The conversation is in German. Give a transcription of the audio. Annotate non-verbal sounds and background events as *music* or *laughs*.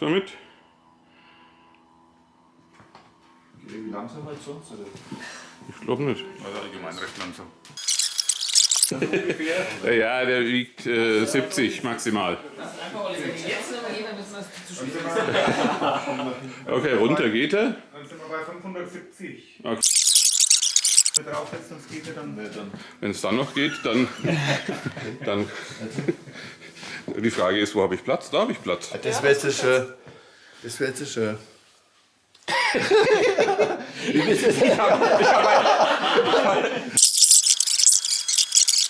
Damit? Wie langsam als sonst, oder? Ich glaube nicht. Also allgemein recht langsam. *laughs* Ja, der wiegt äh, 70 maximal. Okay, runter geht er. Dann sind wir bei 570. Okay. Wenn wir draufsetzen, sonst geht er dann. Ja, dann. Wenn es dann noch geht, dann, *laughs* dann. *laughs* Die Frage ist, wo habe ich Platz? Da habe ich Platz. Das wäre jetzt schön. Das wäre jetzt schön. Ich habe *laughs*